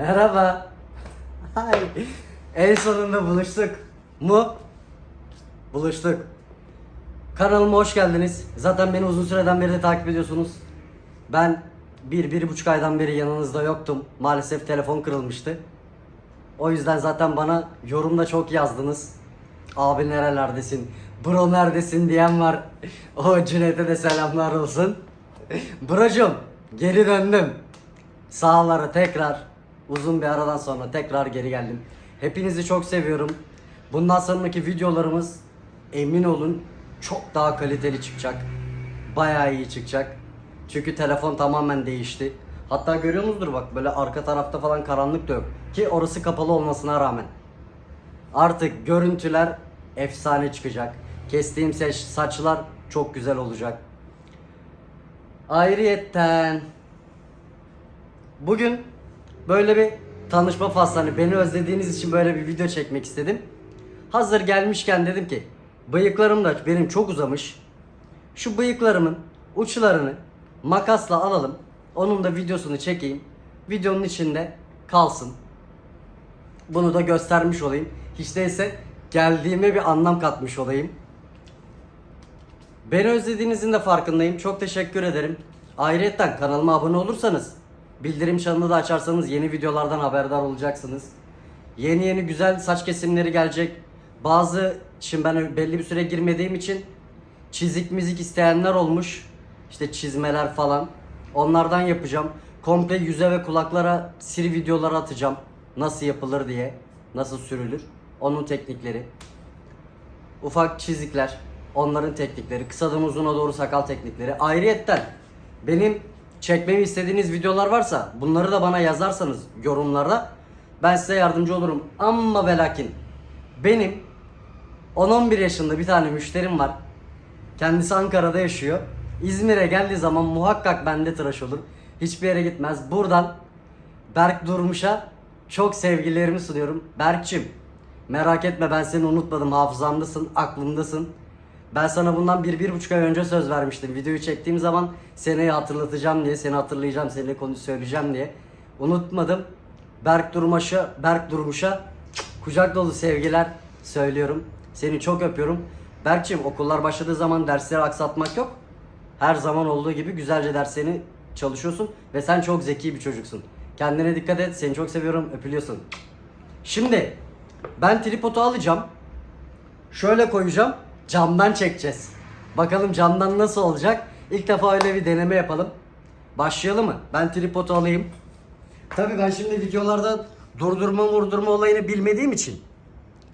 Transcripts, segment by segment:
Merhaba. Hay. En sonunda buluştuk. Mu? Buluştuk. Kanalıma hoş geldiniz. Zaten beni uzun süreden beri de takip ediyorsunuz. Ben bir, bir buçuk aydan beri yanınızda yoktum. Maalesef telefon kırılmıştı. O yüzden zaten bana yorumda çok yazdınız. Abi nerelerdesin? Bro neredesin diyen var. O Cüneyt'e de selamlar olsun. Brocum geri döndüm. Sağlara tekrar uzun bir aradan sonra tekrar geri geldim. Hepinizi çok seviyorum. Bundan sonraki videolarımız emin olun çok daha kaliteli çıkacak. Bayağı iyi çıkacak. Çünkü telefon tamamen değişti. Hatta görüyorsunuzdur bak böyle arka tarafta falan karanlık da yok. Ki orası kapalı olmasına rağmen. Artık görüntüler efsane çıkacak. Kestiğim saç- saçlar çok güzel olacak. Ayrıyetten bugün böyle bir tanışma faslı beni özlediğiniz için böyle bir video çekmek istedim. Hazır gelmişken dedim ki bıyıklarım da benim çok uzamış. Şu bıyıklarımın uçlarını makasla alalım. Onun da videosunu çekeyim. Videonun içinde kalsın. Bunu da göstermiş olayım. Hiç değilse geldiğime bir anlam katmış olayım. Beni özlediğinizin de farkındayım. Çok teşekkür ederim. Ayrıca kanalıma abone olursanız, bildirim çanını da açarsanız yeni videolardan haberdar olacaksınız. Yeni yeni güzel saç kesimleri gelecek. Bazı, şimdi ben belli bir süre girmediğim için çizik mizik isteyenler olmuş. İşte çizmeler falan. Onlardan yapacağım. Komple yüze ve kulaklara siri videoları atacağım. Nasıl yapılır diye. Nasıl sürülür. Onun teknikleri. Ufak çizikler, onların teknikleri, kısadan uzuna doğru sakal teknikleri. Ayrıyetten benim çekmemi istediğiniz videolar varsa bunları da bana yazarsanız yorumlarda ben size yardımcı olurum. Ama ve lakin benim 10-11 yaşında bir tane müşterim var. Kendisi Ankara'da yaşıyor. İzmir'e geldiği zaman muhakkak bende tıraş olur. Hiçbir yere gitmez. Buradan Berk Durmuş'a çok sevgilerimi sunuyorum. Berk'cim merak etme ben seni unutmadım. Hafızamdasın, aklımdasın. Ben sana bundan bir, bir buçuk ay önce söz vermiştim. Videoyu çektiğim zaman seni hatırlatacağım diye, seni hatırlayacağım, seninle konu söyleyeceğim diye. Unutmadım. Berk Durmuş'a, Berk Durmuş'a kucak dolu sevgiler söylüyorum. Seni çok öpüyorum. Berk'cim okullar başladığı zaman dersleri aksatmak yok. Her zaman olduğu gibi güzelce derslerini çalışıyorsun ve sen çok zeki bir çocuksun. Kendine dikkat et. Seni çok seviyorum. Öpülüyorsun. Şimdi ben tripodu alacağım. Şöyle koyacağım. Camdan çekeceğiz. Bakalım camdan nasıl olacak? İlk defa öyle bir deneme yapalım. Başlayalım mı? Ben tripodu alayım. Tabii ben şimdi videolarda durdurma vurdurma olayını bilmediğim için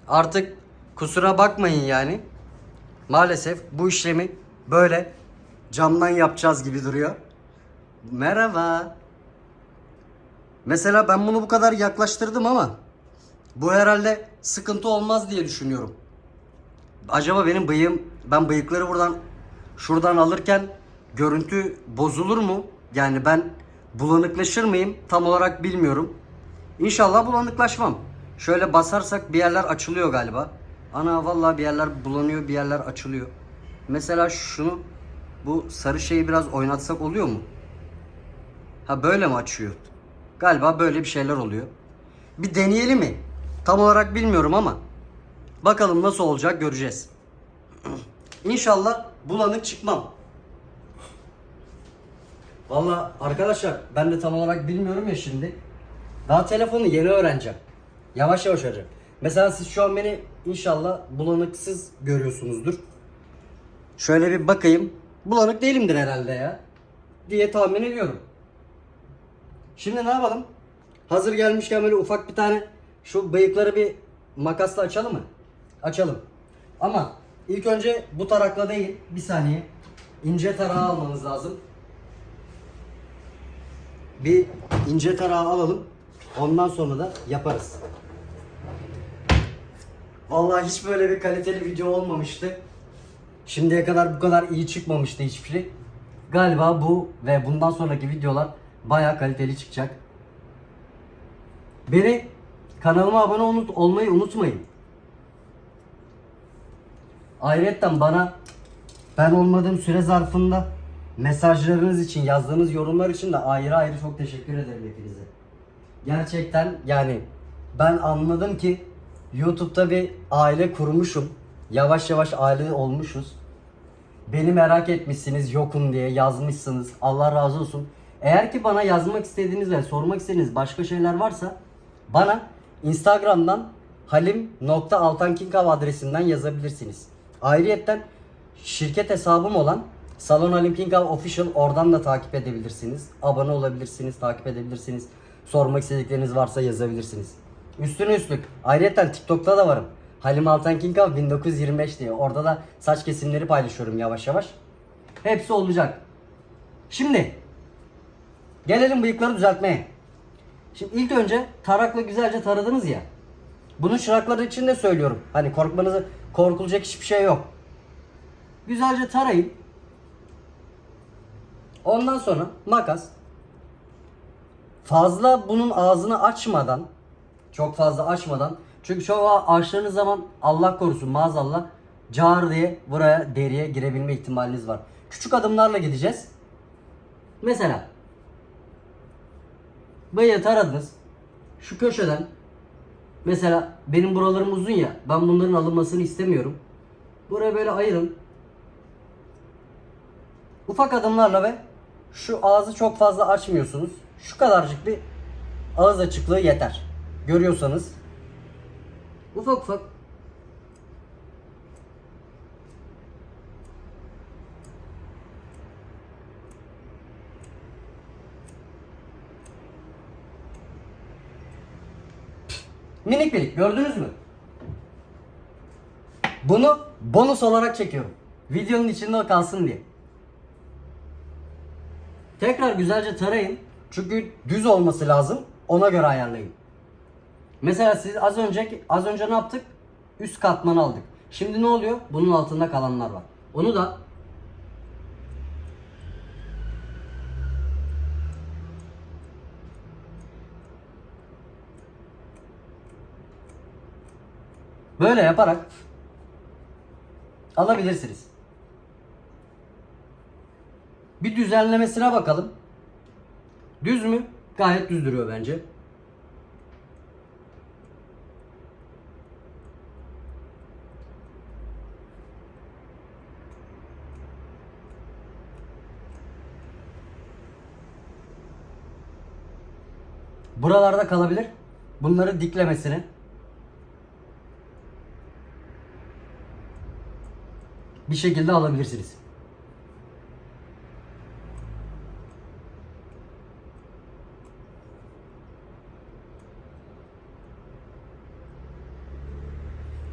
artık kusura bakmayın yani. Maalesef bu işlemi böyle camdan yapacağız gibi duruyor. Merhaba. Mesela ben bunu bu kadar yaklaştırdım ama bu herhalde sıkıntı olmaz diye düşünüyorum. Acaba benim bıyığım, ben bıyıkları buradan şuradan alırken görüntü bozulur mu? Yani ben bulanıklaşır mıyım? Tam olarak bilmiyorum. İnşallah bulanıklaşmam. Şöyle basarsak bir yerler açılıyor galiba. Ana vallahi bir yerler bulanıyor, bir yerler açılıyor. Mesela şunu bu sarı şeyi biraz oynatsak oluyor mu? Ha böyle mi açıyor? Galiba böyle bir şeyler oluyor. Bir deneyelim mi? Tam olarak bilmiyorum ama bakalım nasıl olacak göreceğiz. İnşallah bulanık çıkmam. Valla arkadaşlar ben de tam olarak bilmiyorum ya şimdi. Daha telefonu yeni öğreneceğim. Yavaş yavaş öğreneceğim. Mesela siz şu an beni inşallah bulanıksız görüyorsunuzdur. Şöyle bir bakayım. Bulanık değilimdir herhalde ya. Diye tahmin ediyorum. Şimdi ne yapalım? Hazır gelmişken böyle ufak bir tane şu bıyıkları bir makasla açalım mı? Açalım. Ama ilk önce bu tarakla değil. Bir saniye. İnce tarağı almamız lazım. Bir ince tarağı alalım. Ondan sonra da yaparız. Vallahi hiç böyle bir kaliteli video olmamıştı. Şimdiye kadar bu kadar iyi çıkmamıştı hiçbir şey. Galiba bu ve bundan sonraki videolar baya kaliteli çıkacak. Beni kanalıma abone olmayı unutmayın. Ayrıca bana ben olmadığım süre zarfında mesajlarınız için, yazdığınız yorumlar için de ayrı ayrı çok teşekkür ederim hepinize. Gerçekten yani ben anladım ki YouTube'da bir aile kurmuşum. Yavaş yavaş aile olmuşuz. Beni merak etmişsiniz yokum diye yazmışsınız. Allah razı olsun. Eğer ki bana yazmak istediğiniz ve sormak istediğiniz başka şeyler varsa bana Instagram'dan halim.altankinkav adresinden yazabilirsiniz. Ayrıyetten şirket hesabım olan Salon Halim Kinkav Official oradan da takip edebilirsiniz. Abone olabilirsiniz, takip edebilirsiniz. Sormak istedikleriniz varsa yazabilirsiniz. Üstüne üstlük. Ayrıca TikTok'ta da varım. Halim Altan Kinkav 1925 diye. Orada da saç kesimleri paylaşıyorum yavaş yavaş. Hepsi olacak. Şimdi gelelim bıyıkları düzeltmeye. Şimdi ilk önce tarakla güzelce taradınız ya. Bunu çıraklar için de söylüyorum. Hani korkmanızı korkulacak hiçbir şey yok. Güzelce tarayın. Ondan sonra makas. Fazla bunun ağzını açmadan, çok fazla açmadan. Çünkü çok açtığınız zaman Allah korusun maazallah car diye buraya deriye girebilme ihtimaliniz var. Küçük adımlarla gideceğiz. Mesela bıyığı taradınız. Şu köşeden mesela benim buralarım uzun ya ben bunların alınmasını istemiyorum. Buraya böyle ayırın. Ufak adımlarla ve şu ağzı çok fazla açmıyorsunuz. Şu kadarcık bir ağız açıklığı yeter. Görüyorsanız. Ufak ufak. Minik minik gördünüz mü? Bunu bonus olarak çekiyorum. Videonun içinde o kalsın diye. Tekrar güzelce tarayın. Çünkü düz olması lazım. Ona göre ayarlayın. Mesela siz az önce az önce ne yaptık? Üst katmanı aldık. Şimdi ne oluyor? Bunun altında kalanlar var. Onu da böyle yaparak alabilirsiniz. Bir düzenlemesine bakalım. Düz mü? Gayet düz duruyor bence. Buralarda kalabilir. Bunları diklemesini. Bir şekilde alabilirsiniz.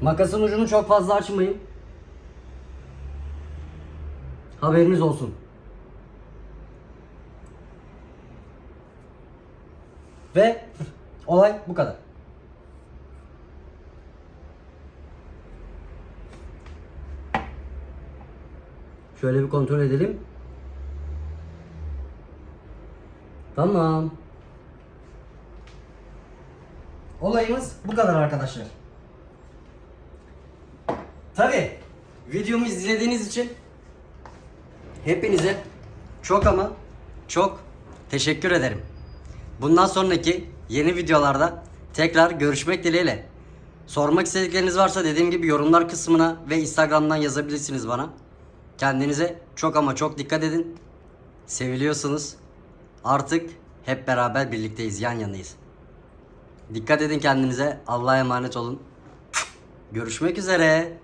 Makasın ucunu çok fazla açmayın. Haberiniz olsun. Ve olay bu kadar. Şöyle bir kontrol edelim. Tamam. Olayımız bu kadar arkadaşlar. Tabi videomu izlediğiniz için hepinize çok ama çok teşekkür ederim. Bundan sonraki yeni videolarda tekrar görüşmek dileğiyle. Sormak istedikleriniz varsa dediğim gibi yorumlar kısmına ve Instagram'dan yazabilirsiniz bana. Kendinize çok ama çok dikkat edin. Seviliyorsunuz. Artık hep beraber birlikteyiz, yan yanayız. Dikkat edin kendinize. Allah'a emanet olun. Görüşmek üzere.